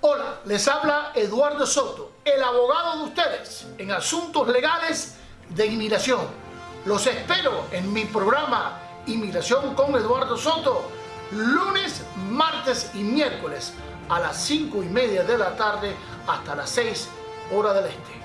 Hola, les habla Eduardo Soto, el abogado de ustedes en asuntos legales de inmigración. Los espero en mi programa Inmigración con Eduardo Soto, lunes, martes y miércoles a las 5 y media de la tarde hasta las 6 hora del este.